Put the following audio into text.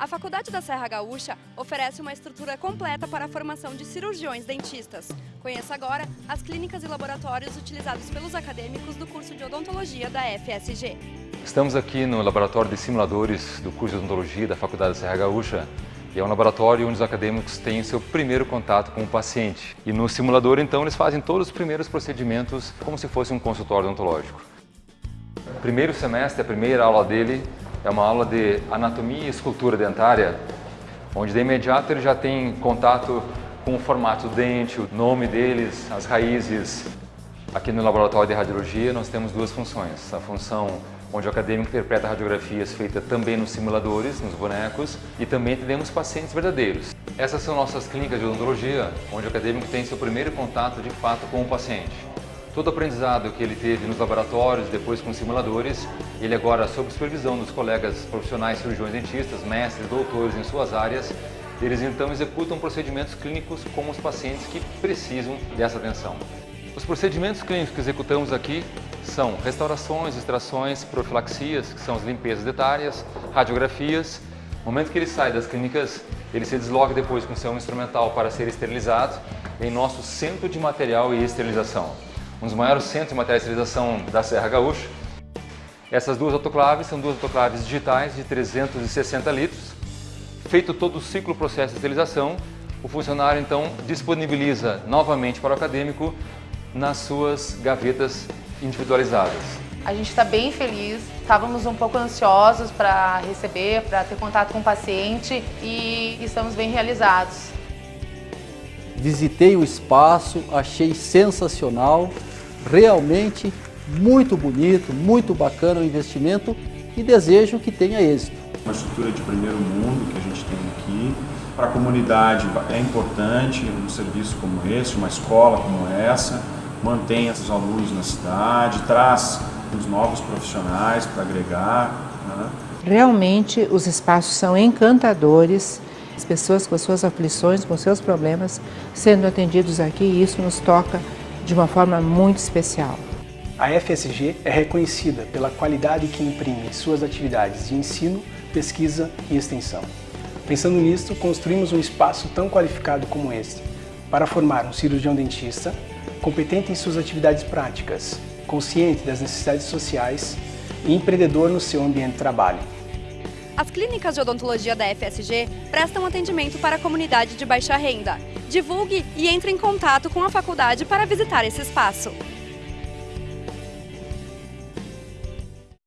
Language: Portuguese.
A Faculdade da Serra Gaúcha oferece uma estrutura completa para a formação de cirurgiões dentistas. Conheça agora as clínicas e laboratórios utilizados pelos acadêmicos do curso de odontologia da FSG. Estamos aqui no laboratório de simuladores do curso de odontologia da Faculdade da Serra Gaúcha e é um laboratório onde os acadêmicos têm seu primeiro contato com o paciente. E no simulador, então, eles fazem todos os primeiros procedimentos como se fosse um consultório odontológico. Primeiro semestre, a primeira aula dele é uma aula de anatomia e escultura dentária, onde de imediato ele já tem contato com o formato do dente, o nome deles, as raízes. Aqui no laboratório de radiologia nós temos duas funções. A função onde o acadêmico interpreta radiografias feitas também nos simuladores, nos bonecos, e também atendemos pacientes verdadeiros. Essas são nossas clínicas de odontologia, onde o acadêmico tem seu primeiro contato de fato com o paciente. Todo aprendizado que ele teve nos laboratórios, depois com simuladores, ele agora, sob supervisão dos colegas profissionais cirurgiões dentistas, mestres, doutores em suas áreas, eles então executam procedimentos clínicos com os pacientes que precisam dessa atenção. Os procedimentos clínicos que executamos aqui são restaurações, extrações, profilaxias, que são as limpezas dentárias, radiografias. No momento que ele sai das clínicas, ele se desloca depois com seu instrumental para ser esterilizado em nosso centro de material e esterilização um dos maiores centros de materialização da Serra Gaúcha. Essas duas autoclaves são duas autoclaves digitais de 360 litros. Feito todo o ciclo processo de esterilização, o funcionário então disponibiliza novamente para o acadêmico nas suas gavetas individualizadas. A gente está bem feliz, estávamos um pouco ansiosos para receber, para ter contato com o paciente e estamos bem realizados. Visitei o espaço, achei sensacional, realmente muito bonito, muito bacana o investimento e desejo que tenha êxito. Uma estrutura de primeiro mundo que a gente tem aqui. Para a comunidade é importante um serviço como esse, uma escola como essa, mantém esses alunos na cidade, traz os novos profissionais para agregar. Né? Realmente os espaços são encantadores, as pessoas com suas aflições, com seus problemas, sendo atendidos aqui e isso nos toca de uma forma muito especial. A FSG é reconhecida pela qualidade que imprime em suas atividades de ensino, pesquisa e extensão. Pensando nisto, construímos um espaço tão qualificado como este, para formar um cirurgião dentista, competente em suas atividades práticas, consciente das necessidades sociais e empreendedor no seu ambiente de trabalho. As clínicas de odontologia da FSG prestam atendimento para a comunidade de baixa renda. Divulgue e entre em contato com a faculdade para visitar esse espaço.